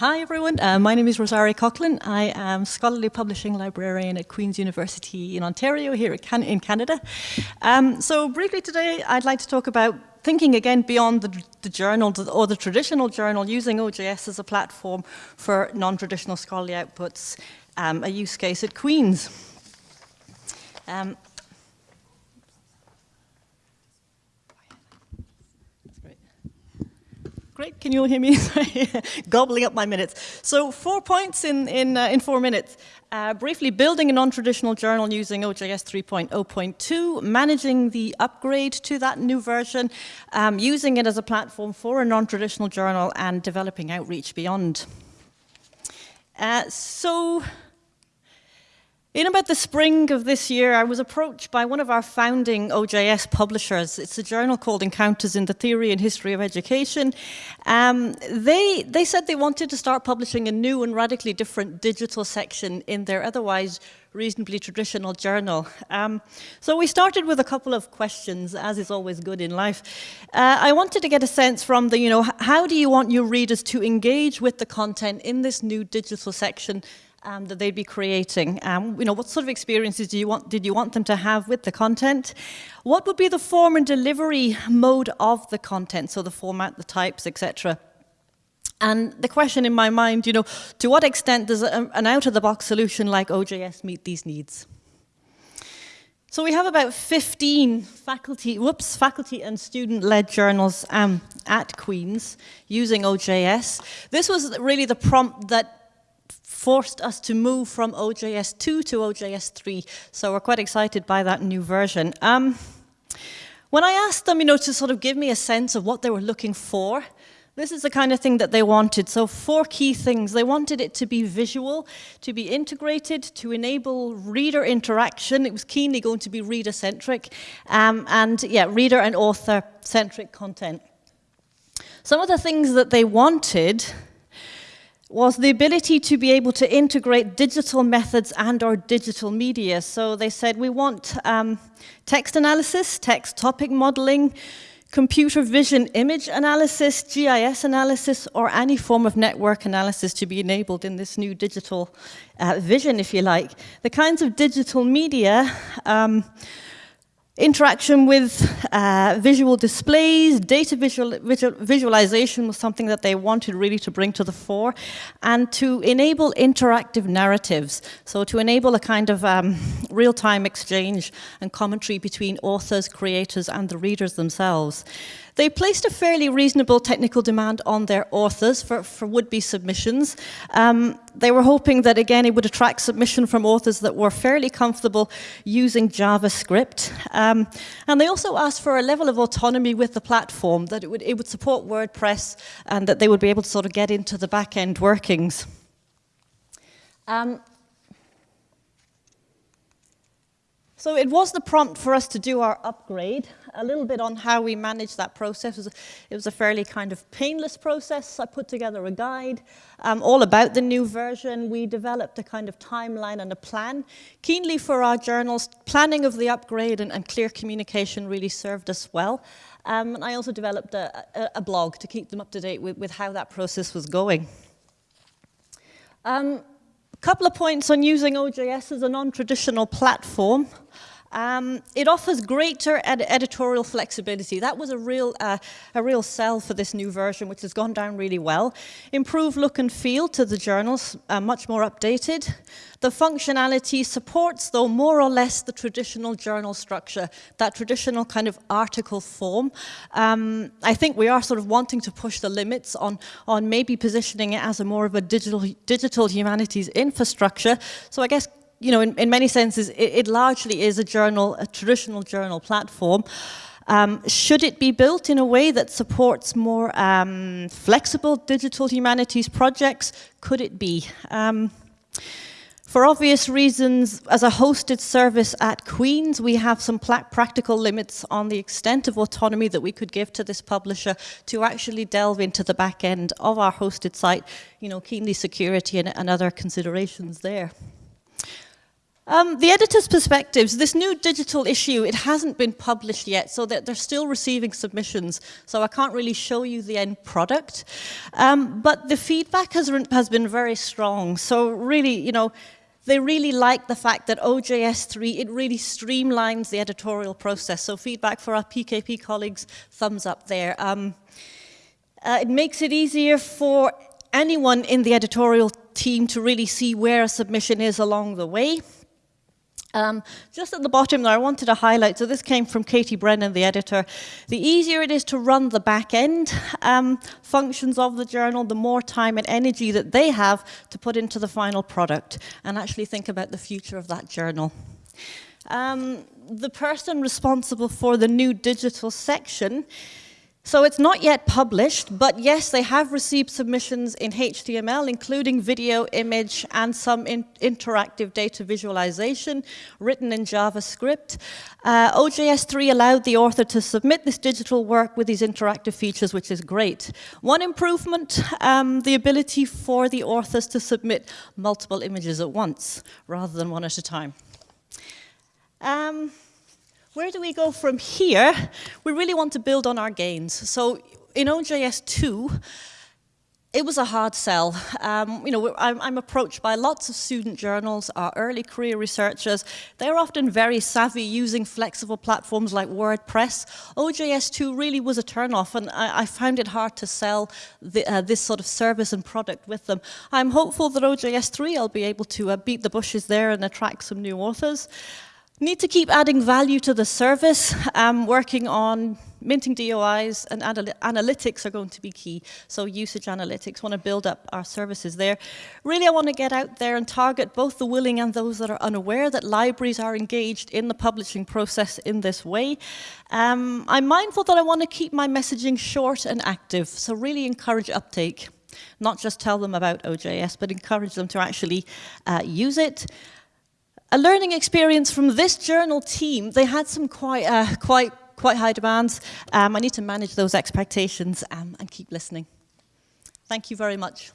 Hi everyone, uh, my name is Rosaria Coughlin. I am Scholarly Publishing Librarian at Queen's University in Ontario here Can in Canada. Um, so briefly today I'd like to talk about thinking again beyond the, the journal or the traditional journal using OJS as a platform for non-traditional scholarly outputs, um, a use case at Queen's. Um, Great, can you all hear me? Gobbling up my minutes. So four points in, in, uh, in four minutes. Uh, briefly, building a non-traditional journal using OJS 3.0.2, managing the upgrade to that new version, um, using it as a platform for a non-traditional journal, and developing outreach beyond. Uh, so in about the spring of this year, I was approached by one of our founding OJS publishers. It's a journal called Encounters in the Theory and History of Education. Um, they, they said they wanted to start publishing a new and radically different digital section in their otherwise reasonably traditional journal. Um, so we started with a couple of questions, as is always good in life. Uh, I wanted to get a sense from the, you know, how do you want your readers to engage with the content in this new digital section um, that they'd be creating. Um, you know, what sort of experiences do you want, did you want them to have with the content? What would be the form and delivery mode of the content, so the format, the types, etc. And the question in my mind, you know, to what extent does an out-of-the-box solution like OJS meet these needs? So we have about 15 faculty, whoops, faculty and student-led journals um, at Queen's using OJS. This was really the prompt that forced us to move from OJS 2 to OJS 3. So we're quite excited by that new version. Um, when I asked them, you know, to sort of give me a sense of what they were looking for, this is the kind of thing that they wanted. So four key things. They wanted it to be visual, to be integrated, to enable reader interaction. It was keenly going to be reader-centric, um, and yeah, reader and author-centric content. Some of the things that they wanted was the ability to be able to integrate digital methods and or digital media. So they said we want um, text analysis, text topic modeling, computer vision image analysis, GIS analysis, or any form of network analysis to be enabled in this new digital uh, vision, if you like. The kinds of digital media um, Interaction with uh, visual displays, data visual, visual, visualization was something that they wanted really to bring to the fore, and to enable interactive narratives, so to enable a kind of um, real-time exchange and commentary between authors, creators, and the readers themselves. They placed a fairly reasonable technical demand on their authors for, for would-be submissions. Um, they were hoping that, again, it would attract submission from authors that were fairly comfortable using JavaScript. Um, and they also asked for a level of autonomy with the platform, that it would, it would support WordPress and that they would be able to sort of get into the back-end workings. Um, So it was the prompt for us to do our upgrade. A little bit on how we managed that process. It was a, fairly kind of painless process. I put together a guide um, all about the new version. We developed a kind of timeline and a plan. Keenly for our journals, planning of the upgrade and, and clear communication really served us well. Um, and I also developed a, a, a, blog to keep them up to date with, with how that process was going. Um, couple of points on using OJS as a non-traditional platform. Um, it offers greater ed editorial flexibility. That was a real, uh, a real sell for this new version, which has gone down really well. Improved look and feel to the journals, uh, much more updated. The functionality supports, though, more or less the traditional journal structure, that traditional kind of article form. Um, I think we are sort of wanting to push the limits on, on maybe positioning it as a more of a digital, digital humanities infrastructure. So I guess you know, in, in many senses, it, it, largely is a journal, a traditional journal platform. Um, should it be built in a way that supports more um, flexible digital humanities projects? Could it be? Um, for obvious reasons, as a hosted service at Queen's, we have some practical limits on the extent of autonomy that we could give to this publisher to actually delve into the back end of our hosted site, you know, keenly security and, and other considerations there. Um, the editor's perspectives, this new digital issue, it hasn't been published yet, so that they're still receiving submissions, so I can't really show you the end product. Um, but the feedback has, has been very strong, so really, you know, they really like the fact that OJS3, it really streamlines the editorial process. So feedback for our PKP colleagues, thumbs up there. Um, uh, it makes it easier for anyone in the editorial team to really see where a submission is along the way. Um, just at the bottom there, I wanted to highlight, so this came from Katie Brennan, the editor, the easier it is to run the back end um, functions of the journal, the more time and energy that they have to put into the final product and actually think about the future of that journal. Um, the person responsible for the new digital section so it's not yet published, but yes, they have received submissions in HTML, including video, image, and some in interactive data visualization written in JavaScript. Uh, OJS3 allowed the author to submit this digital work with these interactive features, which is great. One improvement, um, the ability for the authors to submit multiple images at once, rather than one at a time. Um, where do we go from here? We really want to build on our gains. So in OJS 2, it was a hard sell. Um, you know, I'm, I'm, approached by lots of student journals, our early career researchers. They're often very savvy using flexible platforms like WordPress. OJS2 really was a turnoff, and I, I found it hard to sell the, uh, this sort of service and product with them. I'm hopeful that OJS3 I'll be able to uh, beat the bushes there and attract some new authors. Need to keep adding value to the service. Um, working on minting DOIs and anal analytics are going to be key. So usage analytics, want to build up our services there. Really, I want to get out there and target both the willing and those that are unaware that libraries are engaged in the publishing process in this way. Um, I'm mindful that I want to keep my messaging short and active, so really encourage uptake. Not just tell them about OJS, but encourage them to actually uh, use it a learning experience from this journal team. They had some quite, uh, quite, quite high demands. Um, I need to manage those expectations um, and keep listening. Thank you very much.